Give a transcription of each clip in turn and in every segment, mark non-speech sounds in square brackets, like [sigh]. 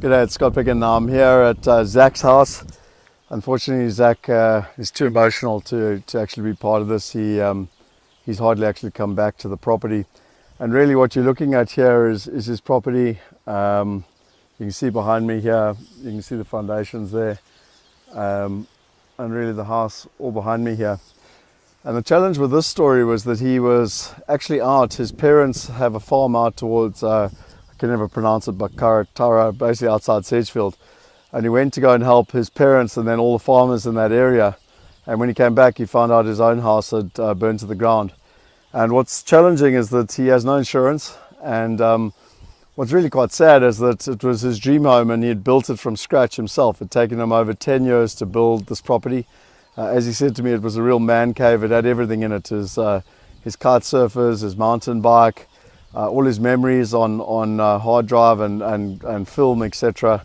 G'day, it's Scott Picken. I'm here at uh, Zach's house. Unfortunately, Zach uh, is too emotional to, to actually be part of this. He, um, he's hardly actually come back to the property. And really what you're looking at here is, is his property. Um, you can see behind me here, you can see the foundations there. Um, and really the house all behind me here. And the challenge with this story was that he was actually out. His parents have a farm out towards, uh, can never pronounce it, but Karatara, basically outside Sedgefield. And he went to go and help his parents and then all the farmers in that area. And when he came back, he found out his own house had uh, burned to the ground. And what's challenging is that he has no insurance. And um, what's really quite sad is that it was his dream home and he had built it from scratch himself. It had taken him over 10 years to build this property. Uh, as he said to me, it was a real man cave. It had everything in it: his uh, his kite surfers, his mountain bike, uh, all his memories on on uh, hard drive and and and film, etc.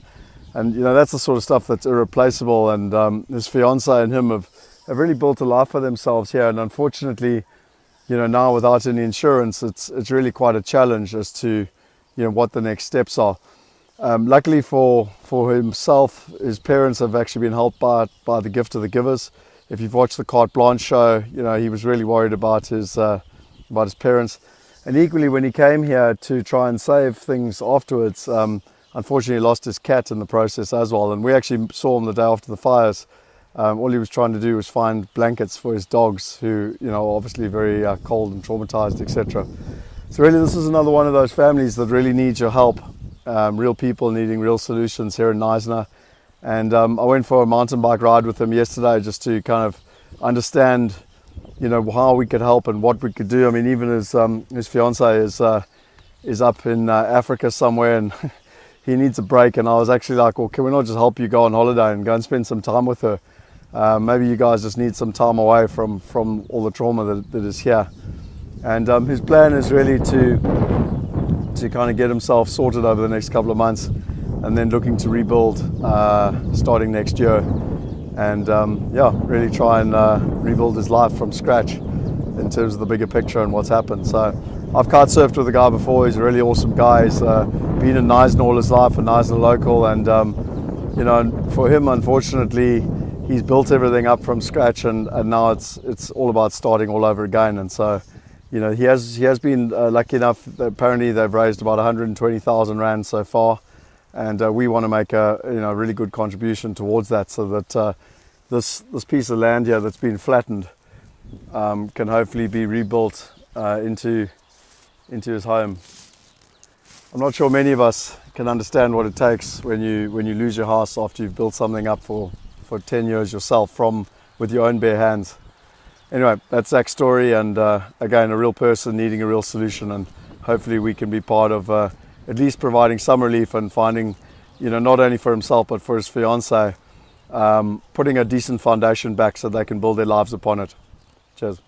And you know that's the sort of stuff that's irreplaceable. And um, his fiance and him have have really built a life for themselves here. And unfortunately, you know now without any insurance, it's it's really quite a challenge as to you know what the next steps are. Um, luckily for, for himself, his parents have actually been helped by, by the gift of the givers. If you've watched the Carte Blanche show, you know, he was really worried about his, uh, about his parents. And equally, when he came here to try and save things afterwards, um, unfortunately lost his cat in the process as well. And we actually saw him the day after the fires. Um, all he was trying to do was find blankets for his dogs who, you know, obviously very uh, cold and traumatized, etc. So really, this is another one of those families that really needs your help um, real people needing real solutions here in Knysna. And um, I went for a mountain bike ride with him yesterday just to kind of understand, you know, how we could help and what we could do. I mean, even his, um, his fiance is, uh, is up in uh, Africa somewhere and [laughs] he needs a break. And I was actually like, well, can we not just help you go on holiday and go and spend some time with her? Uh, maybe you guys just need some time away from, from all the trauma that, that is here. And um, his plan is really to to kind of get himself sorted over the next couple of months and then looking to rebuild uh, starting next year and um, yeah really try and uh, rebuild his life from scratch in terms of the bigger picture and what's happened. So I've kite surfed with the guy before. He's a really awesome guy. He's uh, been in Knysna all his life a Knysna local. And um, you know for him unfortunately he's built everything up from scratch and, and now it's it's all about starting all over again. And so you know, he has he has been uh, lucky enough. Apparently, they've raised about 120,000 rand so far, and uh, we want to make a you know really good contribution towards that, so that uh, this this piece of land here that's been flattened um, can hopefully be rebuilt uh, into into his home. I'm not sure many of us can understand what it takes when you when you lose your house after you've built something up for for 10 years yourself from with your own bare hands anyway, that's Zach's story, and uh, again, a real person needing a real solution, and hopefully we can be part of uh, at least providing some relief and finding, you know, not only for himself but for his fiance, um, putting a decent foundation back so they can build their lives upon it. Cheers.